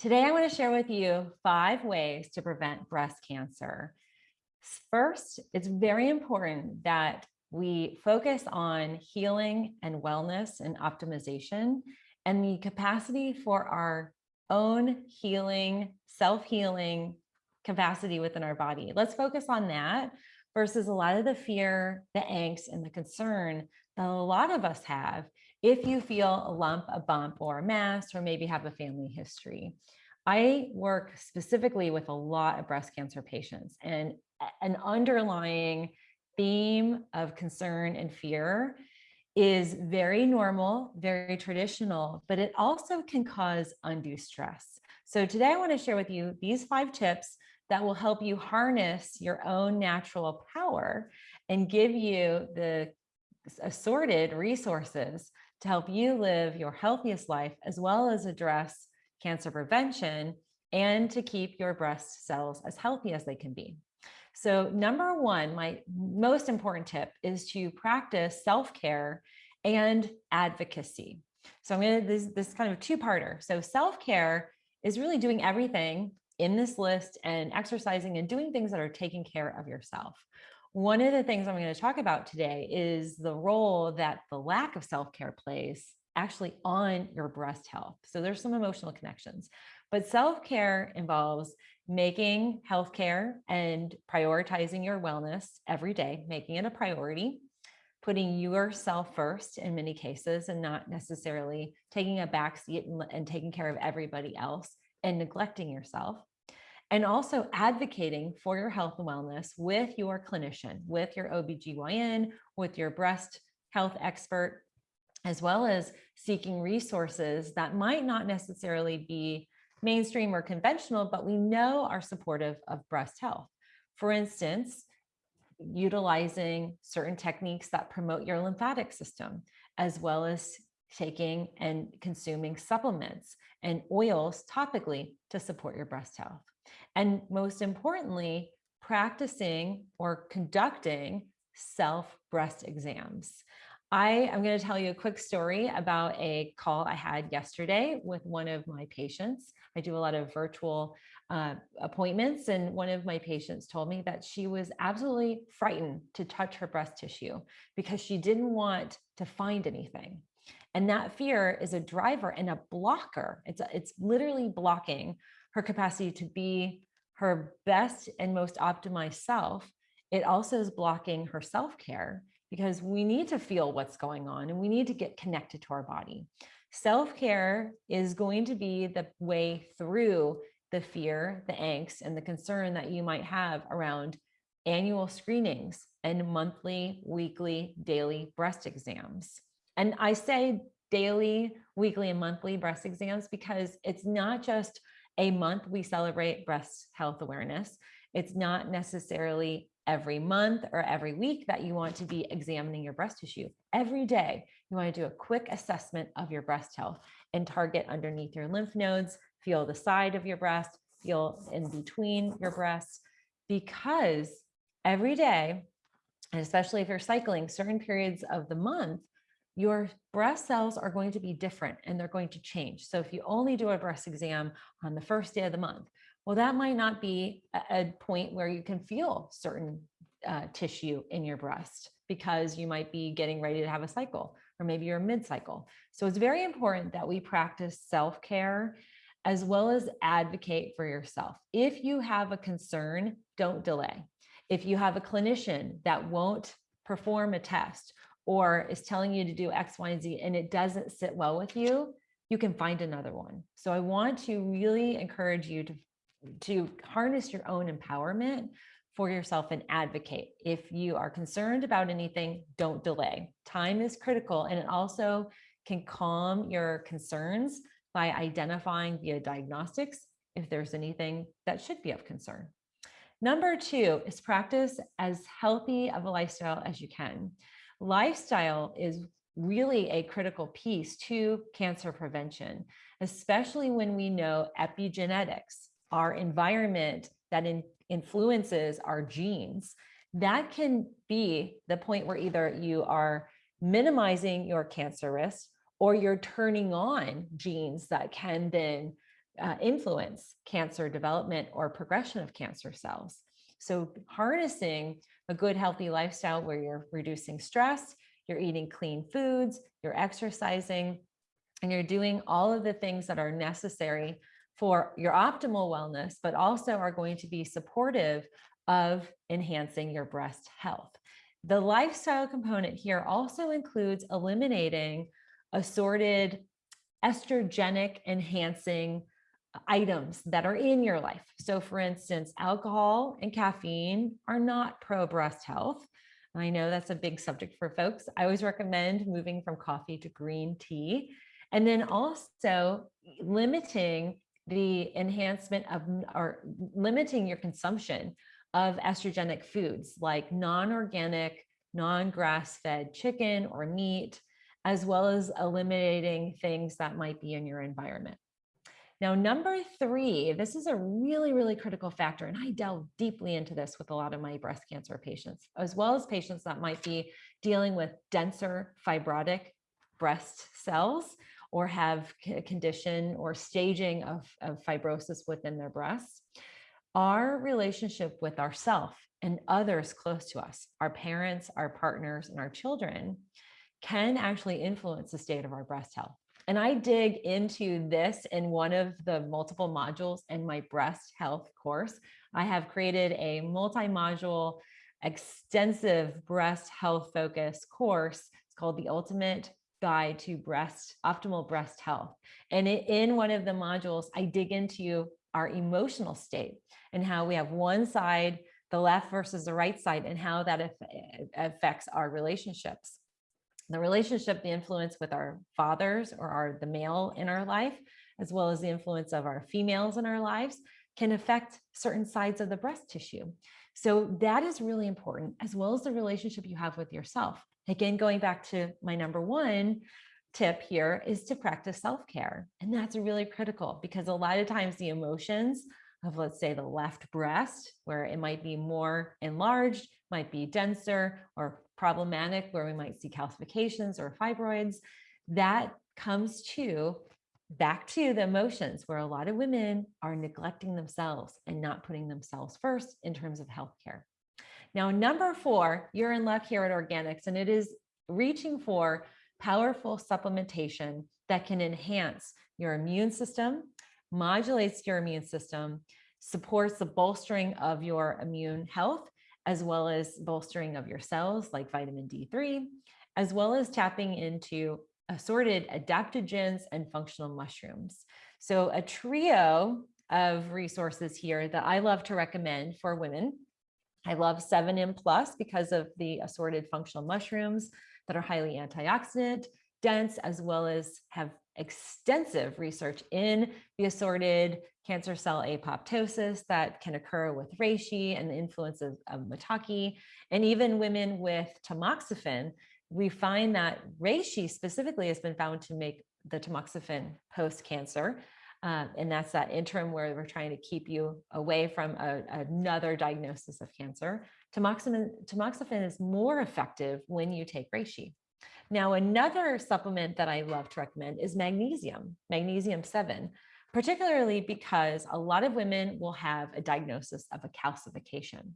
Today, I want to share with you five ways to prevent breast cancer. First, it's very important that we focus on healing and wellness and optimization and the capacity for our own healing, self-healing capacity within our body. Let's focus on that versus a lot of the fear, the angst, and the concern that a lot of us have if you feel a lump, a bump, or a mass, or maybe have a family history. I work specifically with a lot of breast cancer patients and an underlying theme of concern and fear is very normal, very traditional, but it also can cause undue stress. So today I wanna share with you these five tips that will help you harness your own natural power and give you the assorted resources to help you live your healthiest life, as well as address cancer prevention and to keep your breast cells as healthy as they can be. So number one, my most important tip is to practice self-care and advocacy. So I'm gonna, this, this kind of two-parter. So self-care is really doing everything in this list and exercising and doing things that are taking care of yourself. One of the things I'm going to talk about today is the role that the lack of self-care plays actually on your breast health. So there's some emotional connections, but self-care involves making healthcare and prioritizing your wellness every day, making it a priority, putting yourself first in many cases and not necessarily taking a backseat and, and taking care of everybody else and neglecting yourself and also advocating for your health and wellness with your clinician, with your OBGYN, with your breast health expert, as well as seeking resources that might not necessarily be mainstream or conventional, but we know are supportive of breast health. For instance, utilizing certain techniques that promote your lymphatic system, as well as taking and consuming supplements and oils topically to support your breast health. And most importantly, practicing or conducting self breast exams. I am going to tell you a quick story about a call I had yesterday with one of my patients. I do a lot of virtual uh, appointments and one of my patients told me that she was absolutely frightened to touch her breast tissue because she didn't want to find anything. And that fear is a driver and a blocker. It's, it's literally blocking her capacity to be her best and most optimized self. It also is blocking her self-care because we need to feel what's going on and we need to get connected to our body. Self-care is going to be the way through the fear, the angst, and the concern that you might have around annual screenings and monthly, weekly, daily breast exams. And I say daily, weekly, and monthly breast exams because it's not just a month we celebrate breast health awareness. It's not necessarily every month or every week that you want to be examining your breast tissue. Every day, you want to do a quick assessment of your breast health and target underneath your lymph nodes, feel the side of your breast, feel in between your breasts, because every day, and especially if you're cycling certain periods of the month, your breast cells are going to be different and they're going to change. So if you only do a breast exam on the first day of the month, well, that might not be a point where you can feel certain uh, tissue in your breast because you might be getting ready to have a cycle or maybe you're mid-cycle. So it's very important that we practice self-care as well as advocate for yourself. If you have a concern, don't delay. If you have a clinician that won't perform a test or is telling you to do X, Y, and Z, and it doesn't sit well with you, you can find another one. So I want to really encourage you to, to harness your own empowerment for yourself and advocate. If you are concerned about anything, don't delay. Time is critical and it also can calm your concerns by identifying via diagnostics if there's anything that should be of concern. Number two is practice as healthy of a lifestyle as you can lifestyle is really a critical piece to cancer prevention, especially when we know epigenetics, our environment that in, influences our genes. That can be the point where either you are minimizing your cancer risk or you're turning on genes that can then uh, influence cancer development or progression of cancer cells. So harnessing a good healthy lifestyle where you're reducing stress, you're eating clean foods, you're exercising, and you're doing all of the things that are necessary for your optimal wellness, but also are going to be supportive of enhancing your breast health. The lifestyle component here also includes eliminating assorted estrogenic enhancing items that are in your life. So for instance, alcohol and caffeine are not pro breast health. I know that's a big subject for folks. I always recommend moving from coffee to green tea. And then also limiting the enhancement of or limiting your consumption of estrogenic foods like non-organic, non-grass-fed chicken or meat, as well as eliminating things that might be in your environment. Now, number three, this is a really, really critical factor. And I delve deeply into this with a lot of my breast cancer patients, as well as patients that might be dealing with denser fibrotic breast cells or have a condition or staging of, of fibrosis within their breasts. Our relationship with ourself and others close to us, our parents, our partners, and our children can actually influence the state of our breast health. And I dig into this in one of the multiple modules in my breast health course. I have created a multi-module extensive breast health focus course. It's called the Ultimate Guide to Breast Optimal Breast Health. And in one of the modules, I dig into our emotional state and how we have one side, the left versus the right side, and how that affects our relationships the relationship, the influence with our fathers or our the male in our life, as well as the influence of our females in our lives can affect certain sides of the breast tissue. So that is really important, as well as the relationship you have with yourself. Again, going back to my number one tip here is to practice self-care. And that's really critical because a lot of times the emotions of let's say the left breast, where it might be more enlarged, might be denser or problematic, where we might see calcifications or fibroids, that comes to back to the emotions where a lot of women are neglecting themselves and not putting themselves first in terms of healthcare. Now, number four, you're in luck here at Organixx, and it is reaching for powerful supplementation that can enhance your immune system modulates your immune system, supports the bolstering of your immune health, as well as bolstering of your cells like vitamin D3, as well as tapping into assorted adaptogens and functional mushrooms. So a trio of resources here that I love to recommend for women. I love 7M Plus because of the assorted functional mushrooms that are highly antioxidant, dense, as well as have extensive research in the assorted cancer cell apoptosis that can occur with reishi and the influence of, of maitake. And even women with tamoxifen, we find that reishi specifically has been found to make the tamoxifen post-cancer. Uh, and that's that interim where we're trying to keep you away from a, another diagnosis of cancer. Tamoxifen, tamoxifen is more effective when you take reishi. Now, another supplement that I love to recommend is magnesium, magnesium 7, particularly because a lot of women will have a diagnosis of a calcification.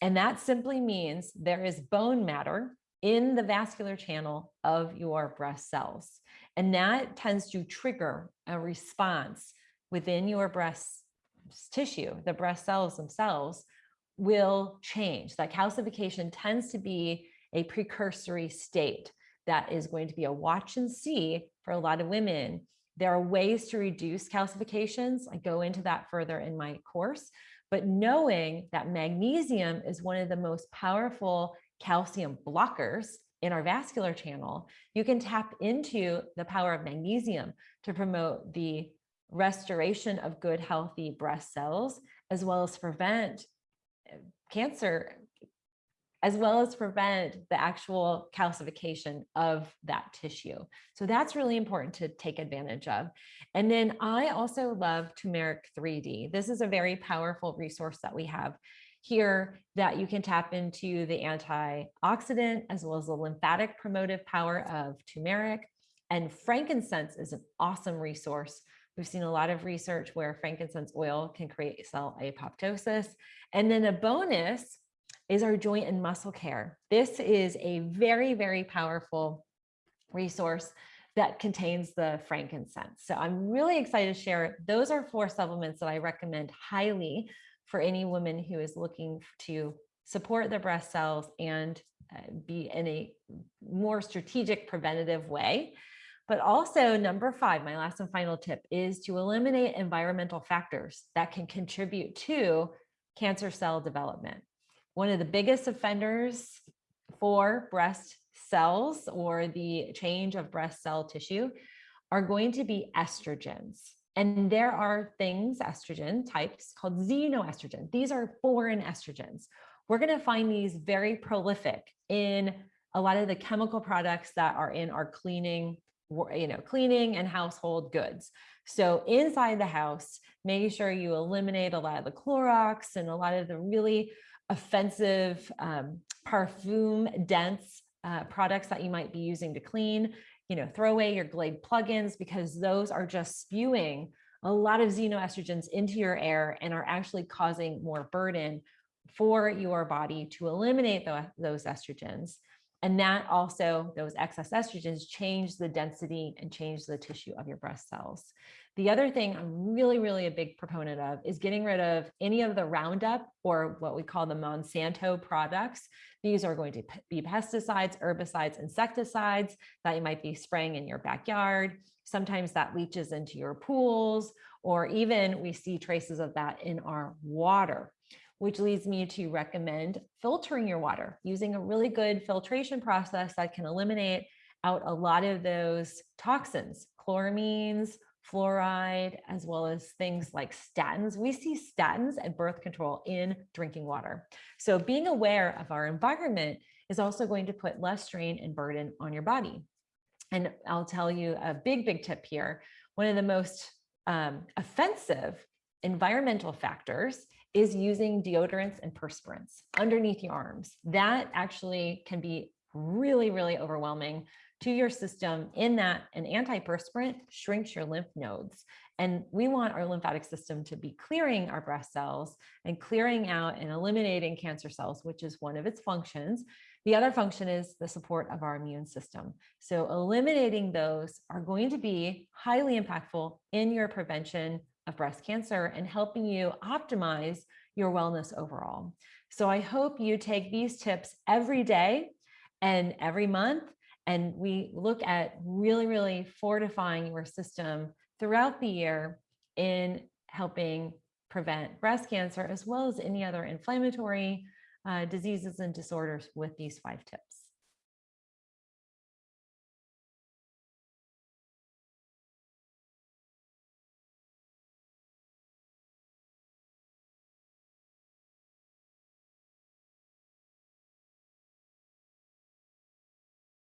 And that simply means there is bone matter in the vascular channel of your breast cells. And that tends to trigger a response within your breast tissue, the breast cells themselves will change. That calcification tends to be a precursory state that is going to be a watch and see for a lot of women. There are ways to reduce calcifications. I go into that further in my course, but knowing that magnesium is one of the most powerful calcium blockers in our vascular channel, you can tap into the power of magnesium to promote the restoration of good, healthy breast cells, as well as prevent eh, cancer as well as prevent the actual calcification of that tissue. So that's really important to take advantage of. And then I also love turmeric 3D. This is a very powerful resource that we have here that you can tap into the antioxidant as well as the lymphatic promotive power of turmeric. And frankincense is an awesome resource We've seen a lot of research where frankincense oil can create cell apoptosis. And then a bonus is our joint and muscle care. This is a very, very powerful resource that contains the frankincense. So I'm really excited to share. Those are four supplements that I recommend highly for any woman who is looking to support their breast cells and uh, be in a more strategic preventative way. But also number five, my last and final tip is to eliminate environmental factors that can contribute to cancer cell development. One of the biggest offenders for breast cells or the change of breast cell tissue are going to be estrogens. And there are things, estrogen types called xenoestrogen. These are foreign estrogens. We're going to find these very prolific in a lot of the chemical products that are in our cleaning, you know, cleaning and household goods. So inside the house, making sure you eliminate a lot of the Clorox and a lot of the really offensive um, perfume dense uh, products that you might be using to clean, you know, throw away your Glade plugins because those are just spewing a lot of xenoestrogens into your air and are actually causing more burden for your body to eliminate the, those estrogens. And that also, those excess estrogens change the density and change the tissue of your breast cells. The other thing I'm really, really a big proponent of is getting rid of any of the Roundup or what we call the Monsanto products. These are going to be pesticides, herbicides, insecticides that you might be spraying in your backyard. Sometimes that leaches into your pools, or even we see traces of that in our water which leads me to recommend filtering your water using a really good filtration process that can eliminate out a lot of those toxins, chloramines, fluoride, as well as things like statins. We see statins and birth control in drinking water. So being aware of our environment is also going to put less strain and burden on your body. And I'll tell you a big, big tip here. One of the most um, offensive environmental factors is using deodorants and perspirants underneath your arms. That actually can be really, really overwhelming to your system in that an antiperspirant shrinks your lymph nodes. And we want our lymphatic system to be clearing our breast cells and clearing out and eliminating cancer cells, which is one of its functions. The other function is the support of our immune system. So eliminating those are going to be highly impactful in your prevention of breast cancer and helping you optimize your wellness overall. So I hope you take these tips every day and every month and we look at really, really fortifying your system throughout the year in helping prevent breast cancer, as well as any other inflammatory uh, diseases and disorders with these five tips.